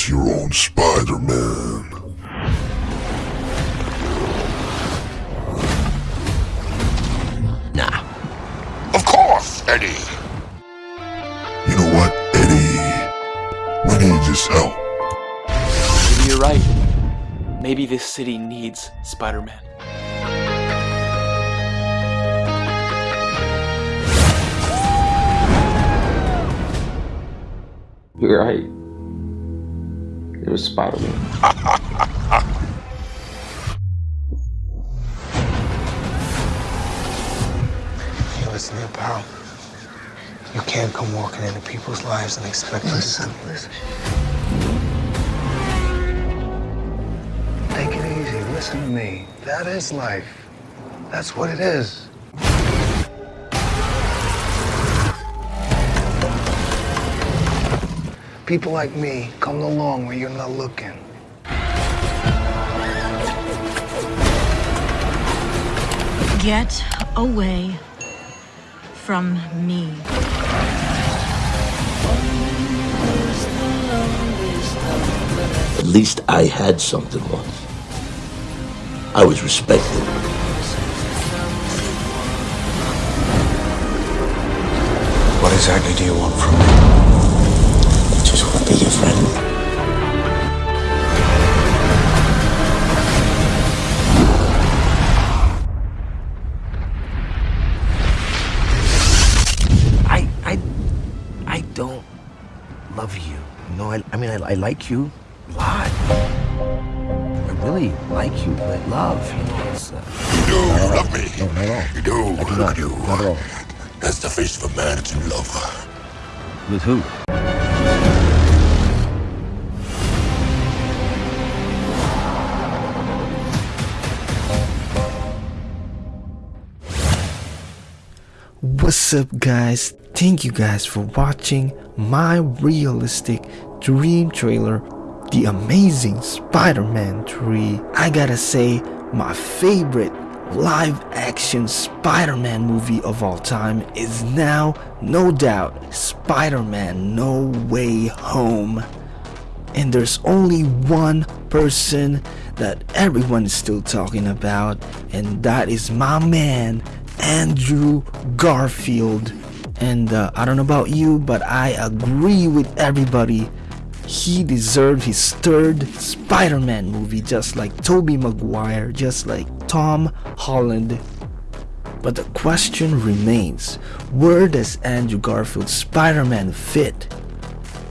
as your own Spider-Man. Nah. Of course, Eddie. You know what, Eddie? We need his help. Maybe you're right. Maybe this city needs Spider-Man. You're right. It was Spider-Man. Hey, listen here, pal. You can't come walking into people's lives and expect them to... Listen. Take it easy. Listen to me. That is life. That's what it is. People like me come along where you're not looking. Get away from me. At least I had something once. I was respected. What exactly do you want from me? Don't love you. You know, I, I mean, I, I like you a lot. I really like you, but love, you know, it's. Uh, You do love me. no, not at all. You do. I do Look not. at you. Not at all. That's the face of a man that's in love. With who? What's up guys? Thank you guys for watching my realistic dream trailer, The Amazing Spider-Man 3. I gotta say, my favorite live action Spider-Man movie of all time is now, no doubt, Spider-Man No Way Home. And there's only one person that everyone is still talking about, and that is my man, Andrew Garfield. And uh, I don't know about you, but I agree with everybody. He deserved his third Spider-Man movie, just like Tobey Maguire, just like Tom Holland. But the question remains, where does Andrew Garfield's Spider-Man fit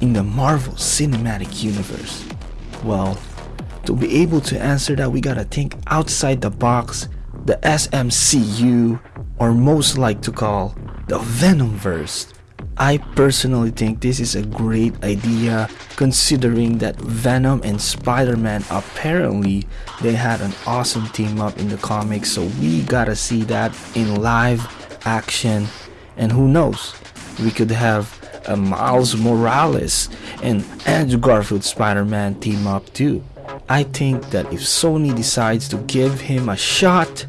in the Marvel Cinematic Universe? Well, to be able to answer that, we gotta think outside the box, the SMCU, or most like to call the Venomverse. I personally think this is a great idea considering that Venom and Spider-Man apparently they had an awesome team up in the comics so we gotta see that in live action and who knows we could have a Miles Morales and Andrew Garfield Spider-Man team up too. I think that if Sony decides to give him a shot,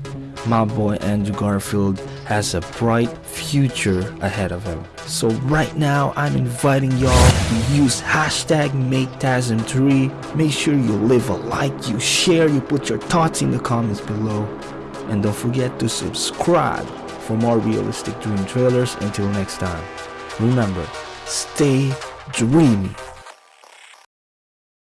my boy Andrew Garfield has a bright future ahead of him. So right now, I'm inviting y'all to use hashtag MakeTasm3. Make sure you leave a like, you share, you put your thoughts in the comments below. And don't forget to subscribe for more realistic dream trailers. Until next time, remember, stay dreamy.